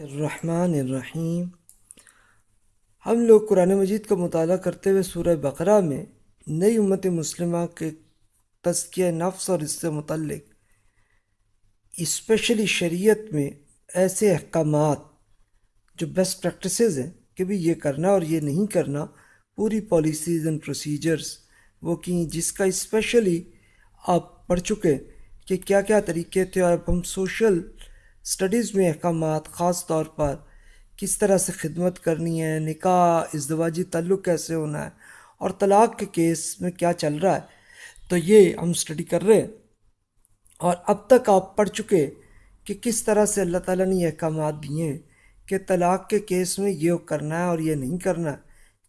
الرحمن الرحیم۔ ہم لوگ قرآن مجید کا مطالعہ کرتے ہوئے سورہ بقرہ میں نئی امت مسلمہ کے تزکیہ نفس اور اس سے متعلق اسپیشلی شریعت میں ایسے احکامات جو بیسٹ پریکٹسز ہیں کہ بھی یہ کرنا اور یہ نہیں کرنا، پوری پالیسیز اینڈ پروسیجرز وہ کی جس کا اسپیشلی آپ پڑھ چکے کہ کیا کیا طریقے تھے اور اب ہم سوشل اسٹڈیز میں احکامات خاص طور پر کس طرح سے خدمت کرنی ہے، نکاح، ازدواجی تعلق کیسے ہونا ہے اور طلاق کے کیس میں کیا چل رہا ہے، تو یہ ہم اسٹڈی کر رہے ہیں۔ اور اب تک آپ پڑھ چکے کہ کس طرح سے اللہ تعالیٰ نے یہ احکامات دیے ہیں کہ طلاق کے کیس میں یہ کرنا ہے اور یہ نہیں کرنا ہے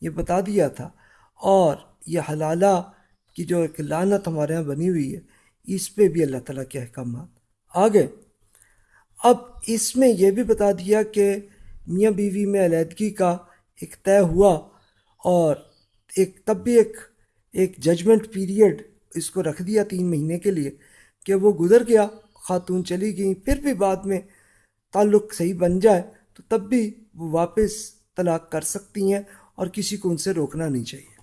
یہ بتا دیا تھا۔ اور یہ حلالہ کی جو ایک لانت ہمارے یہاں بنی ہوئی ہے، اس پہ بھی اللہ تعالیٰ کے احکامات۔ آگے۔ اب اس میں یہ بھی بتا دیا کہ میاں بیوی میں علیحدگی کا ایک طے ہوا اور ایک تب بھی ایک ایک ججمنٹ پیریڈ اس کو رکھ دیا تین مہینے کے لیے کہ وہ گزر گیا، خاتون چلی گئیں، پھر بھی بعد میں تعلق صحیح بن جائے تو تب بھی وہ واپس طلاق کر سکتی ہیں اور کسی کو ان سے روکنا نہیں چاہیے۔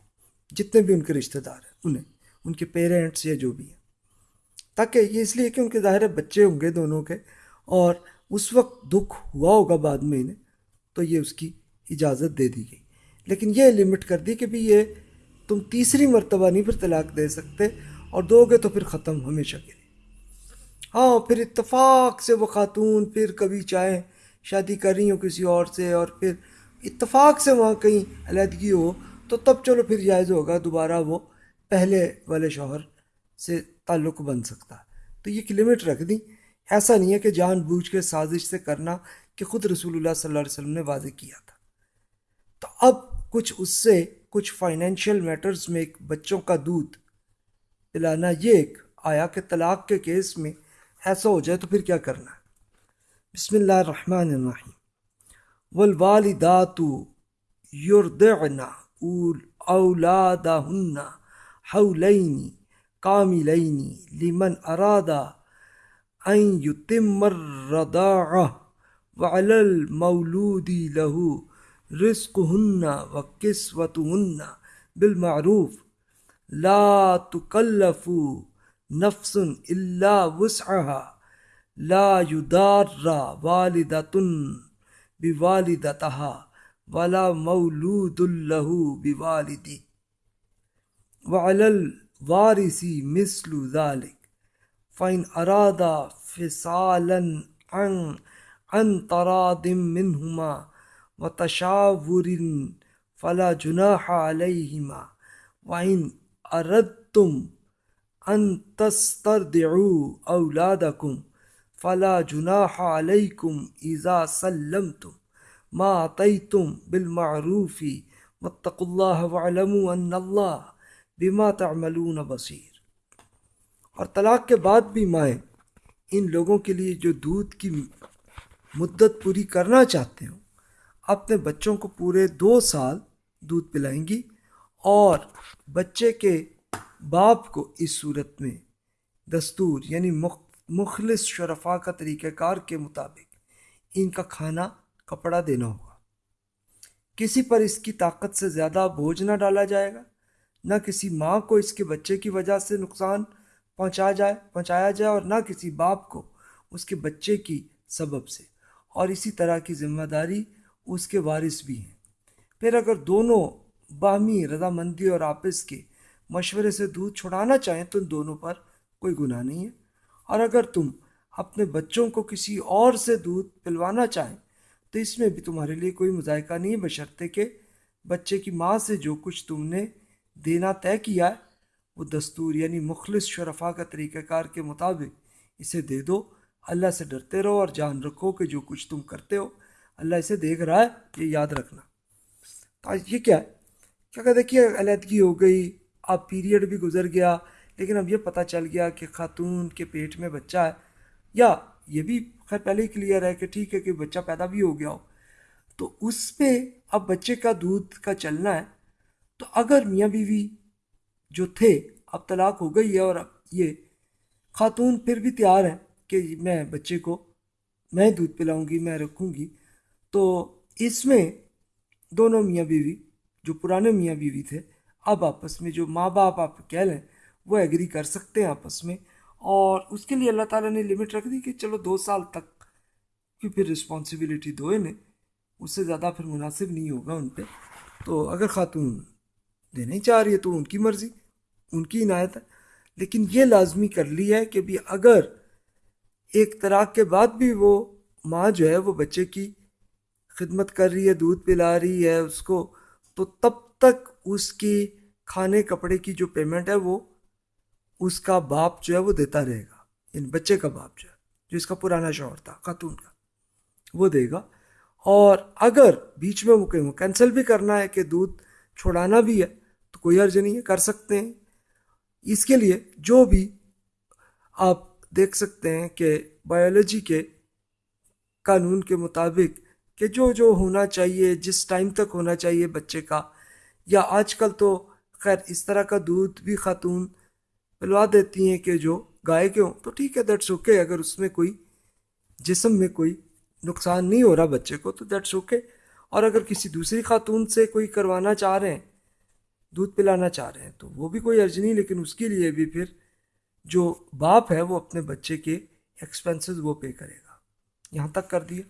جتنے بھی ان کے رشتہ دار ہیں، انہیں، ان کے پیرنٹس یا جو بھی ہیں۔ تاکہ یہ اس لیے کہ ان کے ظاہر بچے ہوں گے دونوں کے۔ اور اس وقت دکھ ہوا ہوگا بعد میں انہیں، تو یہ اس کی اجازت دے دی گئی۔ لیکن یہ لمٹ کر دی کہ بھی یہ تم تیسری مرتبہ نہیں پھر طلاق دے سکتے اور دو گے تو پھر ختم ہمیشہ کے لیے۔ ہاں پھر اتفاق سے وہ خاتون پھر کبھی چاہیں شادی کر رہی ہوں کسی اور سے اور پھر اتفاق سے وہاں کہیں علیحدگی ہو، تو تب چلو پھر جائز ہوگا، دوبارہ وہ پہلے والے شوہر سے تعلق بن سکتا۔ تو یہ ایک لمٹ رکھ دیں ایسا نہیں ہے کہ جان بوجھ کے سازش سے کرنا کہ خود رسول اللہ صلی اللہ علیہ وسلم نے واضح کیا تھا۔ تو اب کچھ اس سے کچھ فائنینشیل میٹرز میں ایک بچوں کا دودھ پلانا یہ ایک آیا کہ طلاق کے کیس میں ایسا ہو جائے تو پھر کیا کرنا ہے؟ بسم اللہ الرحمن الرحیم۔ والوالدات یردعن اولادہن حولین کاملین لمن ارادا ان يتم الرضاعة وعلى المولود له رزقهن وكسوتهن بالمعروف لا تكلف نفس إلا وسعها لا يدار والدة بوالدتها ولا مولود له بوالده وعلى الوارث مثل ذلك فإن أرادا فصالا عن عن تراد منهما وتشاور فلا جناح عليهما وإن أردتم أن تسترضعوا أولادكم فلا جناح عليكم إذا سلمتم ما أعطيتم بالمعروف واتقوا الله واعلموا أن الله بما تعملون بصير اور طلاق کے بعد بھی مائیں ان لوگوں کے لیے جو دودھ کی مدت پوری کرنا چاہتے ہوں، اپنے بچوں کو پورے دو سال دودھ پلائیں گی اور بچے کے باپ کو اس صورت میں دستور یعنی مخلص شرفا کا طریقہ کار کے مطابق ان کا کھانا، کپڑا دینا ہوگا۔ کسی پر اس کی طاقت سے زیادہ بوجھ نہ ڈالا جائے گا، نہ کسی ماں کو اس کے بچے کی وجہ سے نقصان پہنچا جائے، پہنچایا جائے اور نہ کسی باپ کو، اس کے بچے کی سبب سے۔ اور اسی طرح کی ذمہ داری اس کے وارث بھی ہیں۔ پھر اگر دونوں باہمی رضامندی اور آپس کے مشورے سے دودھ چھڑانا چاہیں تو ان دونوں پر کوئی گناہ نہیں ہے۔ اور اگر تم اپنے بچوں کو کسی اور سے دودھ پلوانا چاہیں تو اس میں بھی تمہارے لیے کوئی مذائقہ نہیں ہے، بشرطے کہ بچے کی ماں سے جو کچھ تم نے دینا طے کیا ہے وہ دستور یعنی مخلص شرفا کا طریقہ کار کے مطابق اسے دے دو۔ اللہ سے ڈرتے رہو اور جان رکھو کہ جو کچھ تم کرتے ہو، اللہ اسے دیکھ رہا ہے یہ یاد رکھنا۔ یہ کیا ہے؟ کیا کہ دیکھیے، علیحدگی ہو گئی، اب پیریڈ بھی گزر گیا، لیکن اب یہ پتہ چل گیا کہ خاتون کے پیٹ میں بچہ ہے۔ یا یہ بھی خیر پہلے ہی کلیئر ہے کہ ٹھیک ہے کہ بچہ پیدا بھی ہو گیا ہو۔ تو اس پہ اب بچے کا دودھ کا چلنا ہے۔ تو اگر میاں بیوی جو تھے، اب طلاق ہو گئی ہے اور اب یہ خاتون پھر بھی تیار ہیں کہ میں بچے کو میں دودھ پلاؤں گی، میں رکھوں گی۔ تو اس میں دونوں میاں بیوی، جو پرانے میاں بیوی تھے، اب آپس میں جو ماں باپ آپ کہہ لیں، وہ ایگری کر سکتے ہیں آپس میں۔ اور اس کے لیے اللہ تعالیٰ نے لمٹ رکھ دی کہ چلو دو سال تک کی پھر رسپانسبلٹی دو انہیں اس سے زیادہ پھر مناسب نہیں ہوگا ان پہ۔ تو اگر خاتون دینا ہی چاہ رہی ہے تو ان کی مرضی۔ ان کی عنایت ہے۔ لیکن یہ لازمی کر لی ہے کہ بھی اگر ایک طراق کے بعد بھی وہ ماں جو ہے وہ بچے کی خدمت کر رہی ہے، دودھ پلا رہی ہے، اس کو تو تب تک اس کی کھانے کپڑے کی جو پیمنٹ ہے وہ اس کا باپ جو ہے وہ دیتا رہے گا۔ یعنی بچے کا باپ جو ہے، جو اس کا پرانا شوہر تھا، خاتون کا، وہ دے گا۔ اور اگر بیچ میں وہ کہیں کینسل بھی کرنا ہے کہ دودھ چھوڑانا بھی ہے، تو کوئی عرض نہیں ہے، کر سکتے ہیں۔ اس کے لیے جو بھی آپ دیکھ سکتے ہیں کہ بایولوجی کے قانون کے مطابق کہ جو جو ہونا چاہیے، جس ٹائم تک ہونا چاہیے بچے کا، یا آج کل تو خیر اس طرح کا دودھ بھی خاتون پلوا دیتی ہیں کہ جو گائے کے ہوں، تو ٹھیک ہے دیٹس اوکے اگر اس میں کوئی جسم میں کوئی نقصان نہیں ہو رہا بچے کو، تو دیٹس اوکے اور اگر کسی دوسری خاتون سے کوئی کروانا چاہ رہے ہیں دودھ پلانا چاہ رہے ہیں، تو وہ بھی کوئی عرض نہیں، لیکن اس کے لیے بھی پھر جو باپ ہے وہ اپنے بچے کے ایکسپینسز وہ پے کرے گا۔ یہاں تک کر دیا۔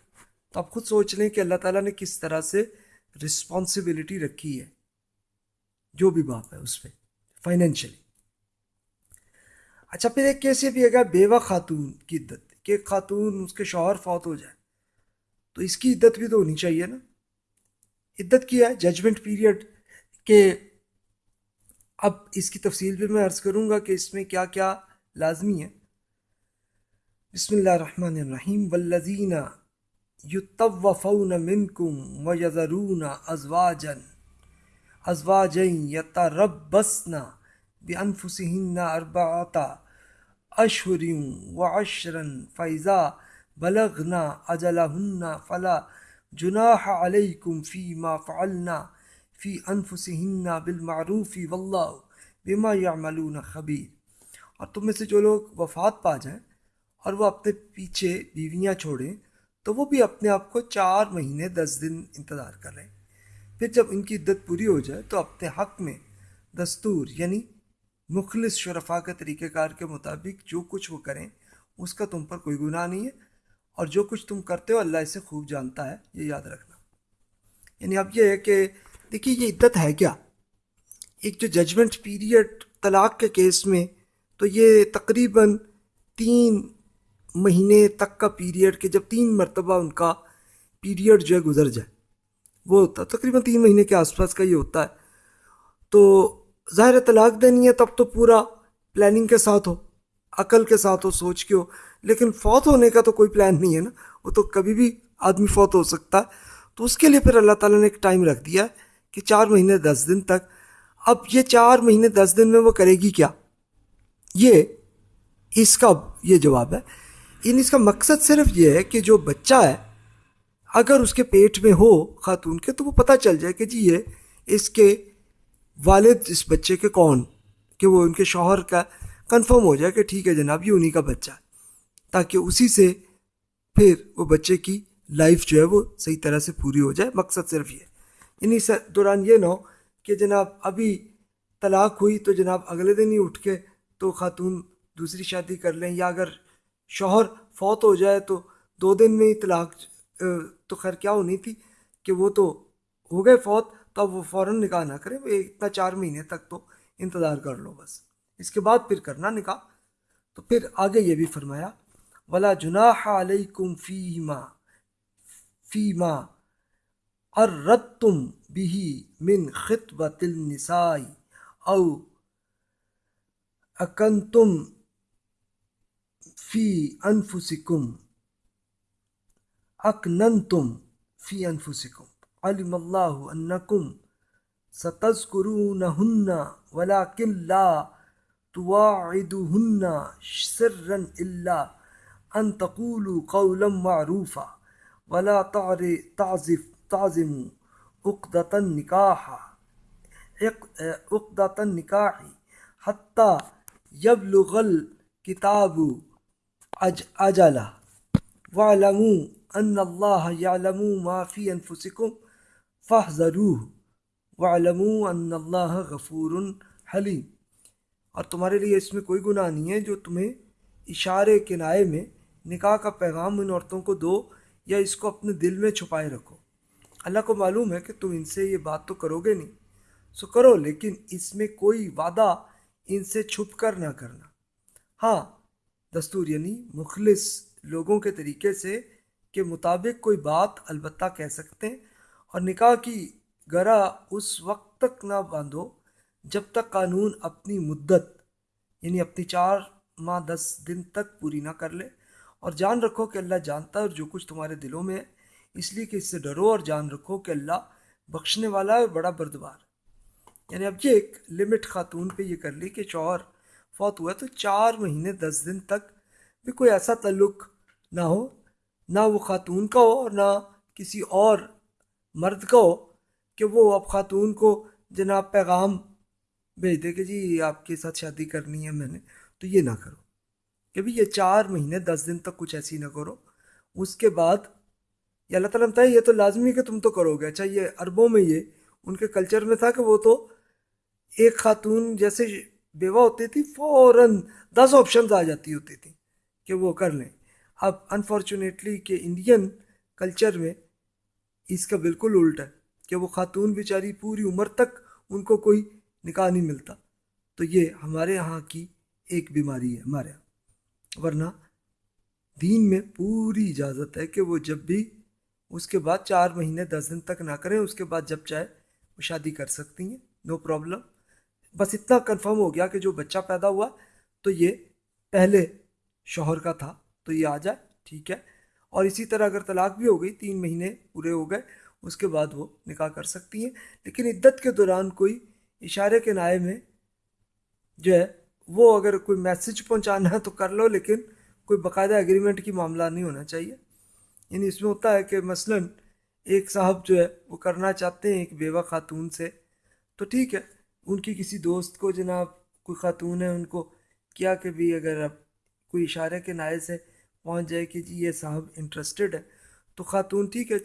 تو آپ خود سوچ لیں کہ اللہ تعالیٰ نے کس طرح سے رسپانسبلٹی رکھی ہے۔ جو بھی باپ ہے اس پہ فائنینشلی اچھا پھر ایک کیسے بھی اگر بیوہ خاتون کی عدت، کہ خاتون اس کے شوہر فوت ہو جائے، تو اس کی عدت بھی تو ہونی چاہیے نا۔ عدت کی ہے؟ ججمنٹ پیریڈ کہ اب اس کی تفصیل بھی میں عرض کروں گا کہ اس میں کیا کیا لازمی ہے۔ بسم اللہ الرحمن الرحیم۔ والذین یتوفون منکم ویذرون ازواجا ازواجا یتربصن بانفسهن اربعۃ اشہر وعشرا فاذا بلغنا اجلهن فلا جناح علیکم فیما فعلنا فی انفسهن بالمعروف واللہ بما یعملون خبیر۔ اور تم میں سے جو لوگ وفات پا جائیں اور وہ اپنے پیچھے بیویاں چھوڑیں، تو وہ بھی اپنے آپ کو چار مہینے دس دن انتظار کر رہے ہیں۔ پھر جب ان کی عدت پوری ہو جائے، تو اپنے حق میں دستور یعنی مخلص شرفا کے طریقہ کار کے مطابق جو کچھ وہ کریں، اس کا تم پر کوئی گناہ نہیں ہے۔ اور جو کچھ تم کرتے ہو، اللہ اسے خوب جانتا ہے، یہ یاد رکھنا۔ یعنی اب یہ ہے کہ دیکھیے، یہ عدت ہے کیا؟ ایک جو ججمنٹ پیریڈ طلاق کے کیس میں، تو یہ تقریباً تین مہینے تک کا پیریڈ کہ جب تین مرتبہ ان کا پیریڈ جو ہے گزر جائے۔ وہ ہوتا ہے، تقریباً تین مہینے کے آس پاس کا یہ ہوتا ہے۔ تو ظاہر طلاق دینی ہے، تب تو پورا پلاننگ کے ساتھ ہو، عقل کے ساتھ ہو، سوچ کے ہو۔ لیکن فوت ہونے کا تو کوئی پلان نہیں ہے نا۔ وہ تو کبھی بھی آدمی فوت ہو سکتا ہے۔ تو اس کے لیے پھر اللہ تعالیٰ نے ایک ٹائم رکھ دیا ہے۔ کہ چار مہینے دس دن تک، اب یہ چار مہینے دس دن میں وہ کرے گی کیا؟ یہ، اس کا یہ جواب ہے۔ ان اس کا مقصد صرف یہ ہے کہ جو بچہ ہے، اگر اس کے پیٹ میں ہو خاتون کے، تو وہ پتہ چل جائے کہ جی یہ اس کے والد، اس بچے کے کون؟ کہ وہ ان کے شوہر کا کنفرم ہو جائے کہ ٹھیک ہے جناب، یہ انہیں کا بچہ ہے۔ تاکہ اسی سے پھر وہ بچے کی لائف جو ہے وہ صحیح طرح سے پوری ہو جائے۔ مقصد صرف یہ۔ انہیں دوران یہ نہ ہو کہ جناب ابھی طلاق ہوئی تو جناب اگلے دن ہی اٹھ کے تو خاتون دوسری شادی کر لیں، یا اگر شوہر فوت ہو جائے تو دو دن میں ہی طلاق تو خیر کیا ہونی تھی کہ وہ تو ہو گئے فوت، تو اب وہ فوراً نکاح نہ کریں اتنا چار مہینے تک تو انتظار کر لو بس۔ اس کے بعد پھر کرنا نکاح۔ تو پھر آگے یہ بھی فرمایا، ولا جناح علیکم فیما فیما اردتم به من خطبة النساء او اکنتم فی انفسکم اکننتم فی انفسکم علم اللہ انکم ستذکرونہن ولیکن لا تواعدہن سرا الا ان تقولوا قولا معروفا. ولا تعزف تعظم عقدۃ نکاح عقدۃ نکاح حتیٰ یبلغ الکتاب اج وعلموا ان اللہ یعلم ما فی انفسکم فاحذروه. وعلموا ان اللہ غفور حلیم اور تمہارے لیے اس میں کوئی گناہ نہیں ہے جو تمہیں اشارے کنائے میں نکاح کا پیغام ان عورتوں کو دو یا اس کو اپنے دل میں چھپائے رکھو۔ اللہ کو معلوم ہے کہ تم ان سے یہ بات تو کرو گے نہیں۔ سو کرو، لیکن اس میں کوئی وعدہ ان سے چھپ کر نہ کرنا۔ ہاں دستور یعنی مخلص لوگوں کے طریقے سے کے مطابق کوئی بات البتہ کہہ سکتے ہیں۔ اور نکاح کی گرا اس وقت تک نہ باندھو جب تک قانون اپنی مدت یعنی اپنی چار ماہ، دس دن تک پوری نہ کر لے۔ اور جان رکھو کہ اللہ جانتا ہے اور جو کچھ تمہارے دلوں میں ہے۔ اس لیے کہ اس سے ڈرو اور جان رکھو کہ اللہ بخشنے والا ہے بڑا بردبار یعنی اب یہ ایک لمٹ خاتون پہ یہ کر لی کہ شوہر فوت ہوا تو چار مہینے دس دن تک بھی کوئی ایسا تعلق نہ ہو، نہ وہ خاتون کا ہو اور نہ کسی اور مرد کا ہو کہ وہ اب خاتون کو جناب پیغام بھیج دے کہ جی آپ کے ساتھ شادی کرنی ہے میں نے۔ تو یہ نہ کرو کہ بھی یہ چار مہینے دس دن تک کچھ ایسی نہ کرو۔ اس کے بعد یہ اللہ تعالیٰ بتائے یہ تو لازمی کہ تم تو کرو گے۔ اچھا یہ عربوں میں یہ ان کے کلچر میں تھا کہ وہ تو ایک خاتون جیسے بیوہ ہوتی تھی، فوراً دس آپشنز آ جاتی ہوتی تھیں کہ وہ کر لیں۔ اب انفارچونیٹلی کہ انڈین کلچر میں اس کا بالکل الٹ ہے کہ وہ خاتون بیچاری پوری عمر تک ان کو کوئی نکاح نہیں ملتا۔ تو یہ ہمارے یہاں کی ایک بیماری ہے، ہمارے یہاں۔ ورنہ دین میں پوری اجازت ہے کہ وہ جب بھی اس کے بعد چار مہینے دس دن تک نہ کریں، اس کے بعد جب چاہے وہ شادی کر سکتی ہیں نو پرابلم بس اتنا کنفرم ہو گیا کہ جو بچہ پیدا ہوا، تو یہ پہلے شوہر کا تھا، تو یہ آ جائے، ٹھیک ہے. اور اسی طرح اگر طلاق بھی ہو گئی، تین مہینے پورے ہو گئے، اس کے بعد وہ نکاح کر سکتی ہیں. لیکن عدت کے دوران کوئی اشارے کے نائے میں جو ہے، وہ اگر کوئی میسج پہنچانا ہے تو کر لو، لیکن کوئی باقاعدہ اگریمنٹ کی معاملہ نہیں ہونا چاہیے. یعنی اس میں ہوتا ہے کہ مثلا ایک صاحب جو ہے وہ کرنا چاہتے ہیں ایک بیوہ خاتون سے، تو ٹھیک ہے، ان کی کسی دوست کو جناب کوئی خاتون ہے، ان کو کیا کہ بھی اگر اب کوئی اشارے کے نائے سے پہنچ جائے کہ جی یہ صاحب انٹرسٹڈ ہے، تو خاتون ٹھیک ہے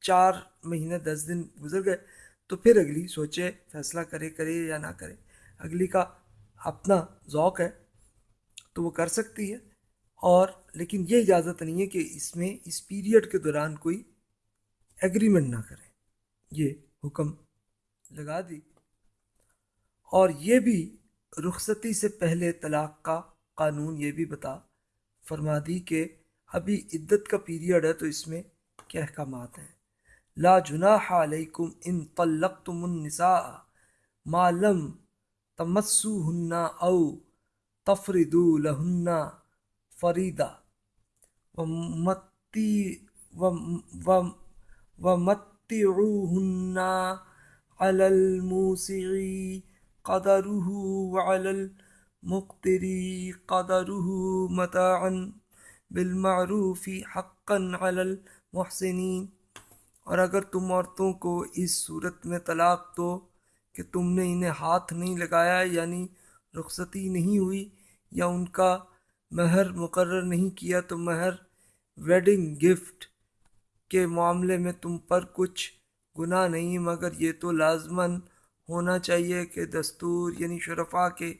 چار مہینے دس دن گزر گئے، تو پھر اگلی سوچے، فیصلہ کرے کرے یا نہ کرے۔ اگلی کا اپنا ذوق ہے، تو وہ کر سکتی ہے۔ اور لیکن یہ اجازت نہیں ہے کہ اس میں اس پیریڈ کے دوران کوئی ایگریمنٹ نہ کرے یہ حکم لگا دی۔ اور یہ بھی رخصتی سے پہلے طلاق کا قانون یہ بھی بتا، فرما دی کہ ابھی عدت کا پیریڈ ہے تو اس میں کیا احکامات ہیں۔ لا جناح علیکم ان طلقتم النساء ما لم تمسوهن او تفردوا لهن فریدہ و متی ومتی ومتعوهن على الموسع قدره وعلى المقتر قدره متاعا بالمعروف حقا على المحسنين۔ اور اگر تم عورتوں کو اس صورت میں طلاق دو کہ تم نے انہیں ہاتھ نہیں لگایا یعنی رخصتی نہیں ہوئی یا ان کا مہر مقرر نہیں کیا تو مہر ویڈنگ گفٹ کے معاملے میں تم پر کچھ گناہ نہیں، مگر یہ تو لازماً ہونا چاہیے کہ دستور یعنی شرفا کے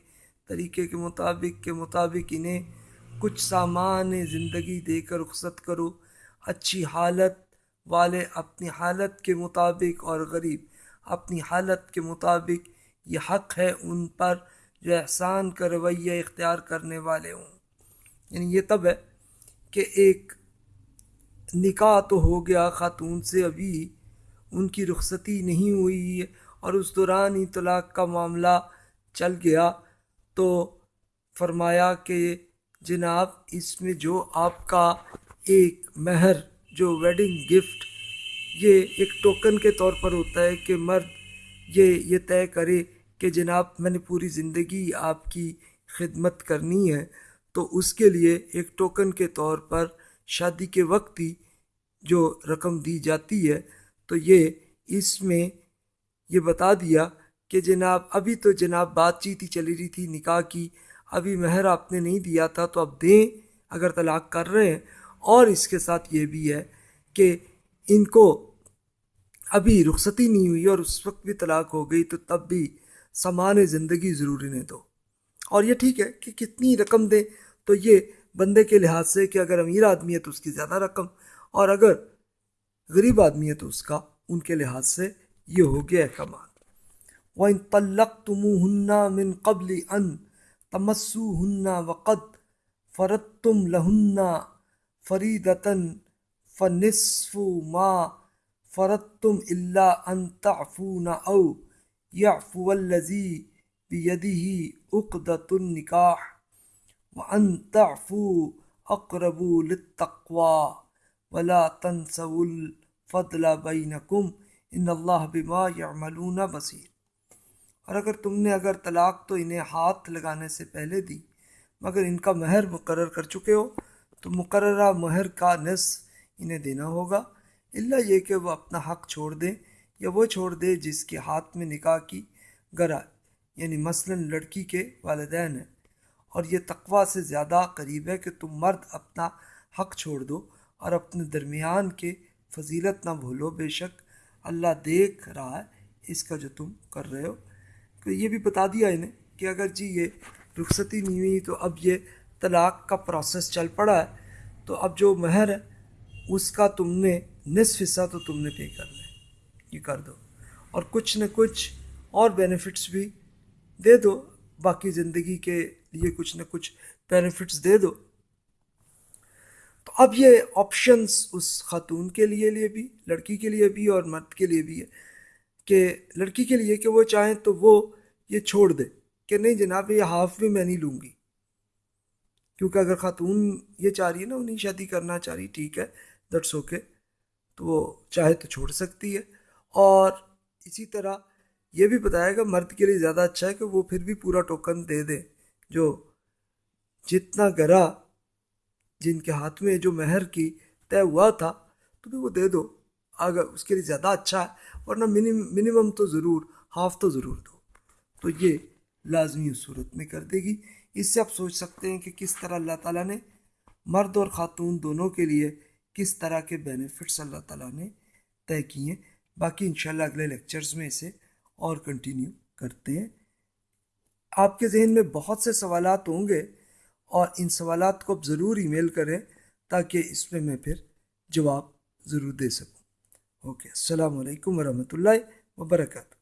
طریقے کے مطابق کے مطابق انہیں کچھ سامان زندگی دے کر رخصت کرو۔ اچھی حالت والے اپنی حالت کے مطابق اور غریب اپنی حالت کے مطابق یہ حق ہے، ان پر جو احسان کا رویہ اختیار کرنے والے ہوں۔ یعنی یہ تب ہے کہ ایک نکاح تو ہو گیا خاتون سے ابھی، ان کی رخصتی نہیں ہوئی اور اس دوران ہی طلاق کا معاملہ چل گیا۔ تو فرمایا کہ جناب، اس میں جو آپ کا ایک مہر، جو ویڈنگ گفٹ یہ ایک ٹوکن کے طور پر ہوتا ہے کہ مرد یہ یہ طے کرے کہ جناب، میں نے پوری زندگی آپ کی خدمت کرنی ہے۔ تو اس کے لیے ایک ٹوکن کے طور پر شادی کے وقت ہی جو رقم دی جاتی ہے، تو یہ اس میں یہ بتا دیا کہ جناب، ابھی تو جناب بات چیت ہی چلی رہی تھی، نکاح کی، ابھی مہر آپ نے نہیں دیا تھا تو اب دیں اگر طلاق کر رہے ہیں۔ اور اس کے ساتھ یہ بھی ہے کہ ان کو ابھی رخصتی نہیں ہوئی اور اس وقت بھی طلاق ہو گئی تو تب بھی سامان زندگی ضروری نہیں دو اور یہ ٹھیک ہے کہ کتنی رقم دیں تو یہ بندے کے لحاظ سے کہ اگر امیر آدمی ہے تو اس کی زیادہ رقم، اور اگر غریب آدمی ہے تو اس کا، ان کے لحاظ سے یہ ہو گیا احکامات۔ وَإِن طَلَّقْتُمُوهُنَّ مِن قَبْلِ أَن تَمَسُّوهُنَّ وَقَدْ فَرَدْتُمْ لَهُنَّ فَرِيدَةً فَنِصْفُ مَا فَرَدْتُمْ إِلَّا أَن تَعْفُونَ أَوْ يَعْفُوَ الَّذِي بِيَدِهِ عُقْدَةُ النِّكَاحِ وَأَن تَعْفُوا أَقْرَبُ لِلتَّقْوَى وَلَا تَنْسَوُا الْفَضْلَ بَيْنَكُمْ إِنَّ اللَّهَ بِمَا يَعْمَلُونَ بَصِيرٌ۔ اور اگر تم نے اگر طلاق تو انہیں ہاتھ لگانے سے پہلے دی، مگر ان کا مہر مقرر کر چکے ہو، تو مقررہ مہر کا نصف انہیں دینا ہوگا۔ اللہ یہ کہ وہ اپنا حق چھوڑ دیں یا وہ چھوڑ دے جس کے ہاتھ میں نکاح کی گرا یعنی مثلا لڑکی کے والدین ہیں۔ اور یہ تقوی سے زیادہ قریب ہے کہ تم مرد اپنا حق چھوڑ دو اور اپنے درمیان کے فضیلت نہ بھولو۔ بے شک اللہ دیکھ رہا ہے اس کا جو تم کر رہے ہو۔ کہ یہ بھی بتا دیا انہیں کہ اگر جی یہ رخصتی نہیں ہوئی تو اب یہ طلاق کا پروسیس چل پڑا ہے۔ تو اب جو مہر ہے اس کا تم نے نصف حصہ تو تم نے پے کر لیں یہ کر دو۔ اور کچھ نہ کچھ اور بینیفٹس بھی دے دو، باقی زندگی کے لیے کچھ نہ کچھ بینیفٹس دے دو۔ تو اب یہ آپشنس اس خاتون کے لیے لیے بھی، لڑکی کے لیے بھی اور مرد کے لیے بھی ہے کہ لڑکی کے لیے کہ وہ چاہیں تو وہ یہ چھوڑ دے کہ نہیں جناب، یہ ہاف بھی میں نہیں لوں گی۔ کیونکہ اگر خاتون یہ چاہ رہی ہے نا، انہیں شادی کرنا چاہ رہی، ٹھیک ہے دٹس اوکے تو وہ چاہے تو چھوڑ سکتی ہے۔ اور اسی طرح یہ بھی بتایا گا مرد کے لیے زیادہ اچھا ہے کہ وہ پھر بھی پورا ٹوکن دے دے، جو جتنا گرا جن کے ہاتھ میں جو مہر کی طے ہوا تھا، تو بھی وہ دے دو۔ اگر اس کے لیے زیادہ اچھا ہے، ورنہ منیمم تو ضرور، ہاف تو ضرور دو۔ تو یہ لازمی صورت میں کر دے گی۔ اس سے آپ سوچ سکتے ہیں کہ کس طرح اللہ تعالیٰ نے مرد اور خاتون دونوں کے لیے کس طرح کے بینیفٹس اللہ تعالیٰ نے طے کیے۔ ہیں باقی انشاءاللہ اگلے لیکچرز میں اسے اور کنٹینیو کرتے ہیں۔ آپ کے ذہن میں بہت سے سوالات ہوں گے اور ان سوالات کو آپ ضرور ای میل کریں تاکہ اس میں میں پھر جواب ضرور دے سکوں۔ اوکے السلام علیکم ورحمۃ اللہ وبرکاتہ۔